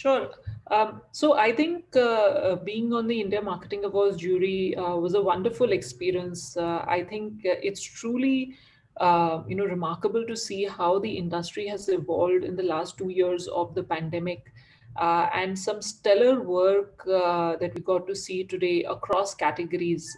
Sure. Um, so I think uh, uh, being on the India Marketing Awards jury uh, was a wonderful experience. Uh, I think uh, it's truly, uh, you know, remarkable to see how the industry has evolved in the last two years of the pandemic, and some stellar work that we got to see today across categories